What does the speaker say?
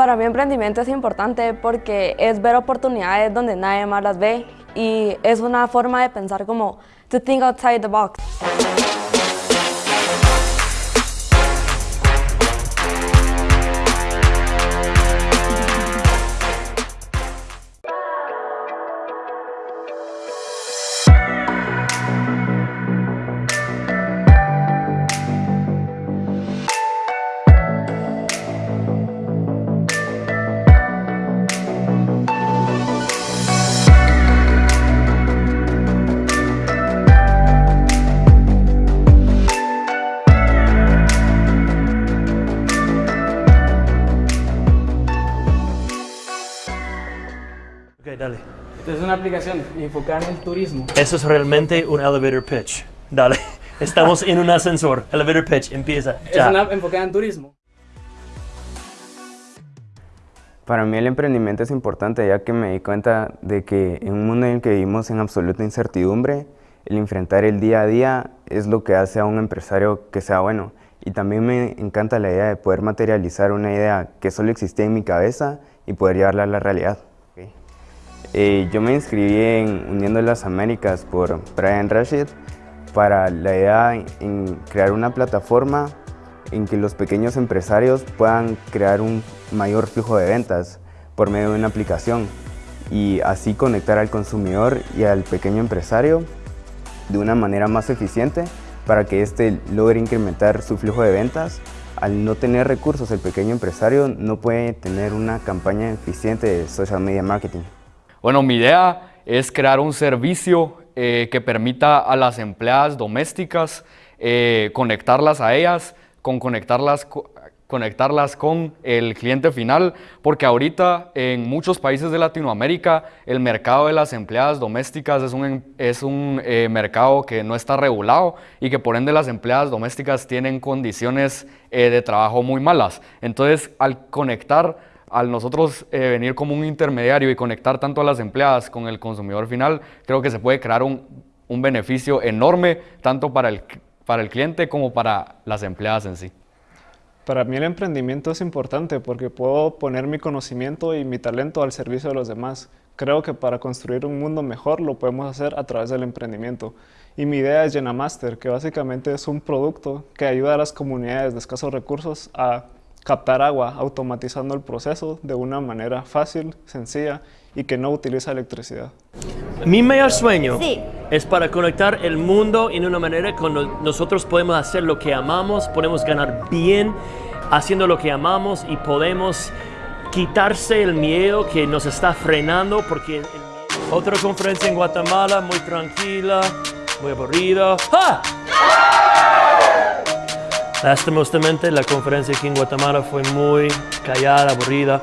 Para mí emprendimiento es importante porque es ver oportunidades donde nadie más las ve y es una forma de pensar como to think outside the box. Dale. Esta es una aplicación enfocada en el turismo. Eso es realmente un elevator pitch. Dale. Estamos en un ascensor. Elevator pitch, empieza. Es Ya. una enfocada en turismo. Para mí el emprendimiento es importante ya que me di cuenta de que en un mundo en el que vivimos en absoluta incertidumbre, el enfrentar el día a día es lo que hace a un empresario que sea bueno. Y también me encanta la idea de poder materializar una idea que solo existía en mi cabeza y poder llevarla a la realidad. Eh, yo me inscribí en Uniendo las Américas por Brian Rashid para la idea en crear una plataforma en que los pequeños empresarios puedan crear un mayor flujo de ventas por medio de una aplicación y así conectar al consumidor y al pequeño empresario de una manera más eficiente para que éste logre incrementar su flujo de ventas. Al no tener recursos, el pequeño empresario no puede tener una campaña eficiente de social media marketing. Bueno, mi idea es crear un servicio eh, que permita a las empleadas domésticas eh, conectarlas a ellas, con conectarlas, co- conectarlas con el cliente final, porque ahorita en muchos países de Latinoamérica el mercado de las empleadas domésticas es un, em- es un eh, mercado que no está regulado y que por ende las empleadas domésticas tienen condiciones de trabajo muy malas. Entonces, al conectar al nosotros eh, venir como un intermediario y conectar tanto a las empleadas con el consumidor final, creo que se puede crear un, un beneficio enorme tanto para el, para el cliente como para las empleadas en sí. Para mí el emprendimiento es importante porque puedo poner mi conocimiento y mi talento al servicio de los demás. Creo que para construir un mundo mejor lo podemos hacer a través del emprendimiento. Y mi idea es Llenamaster, que básicamente es un producto que ayuda a las comunidades de escasos recursos a captar agua, automatizando el proceso de una manera fácil, sencilla y que no utiliza electricidad. Mi mayor sueño Sí. es para conectar el mundo en una manera cuando nosotros podemos hacer lo que amamos, podemos ganar bien haciendo lo que amamos y podemos quitarse el miedo que nos está frenando porque el otra conferencia en Guatemala muy tranquila, muy aburrida. ¡Ah! Lastimosamente la conferencia aquí en Guatemala fue muy callada, aburrida.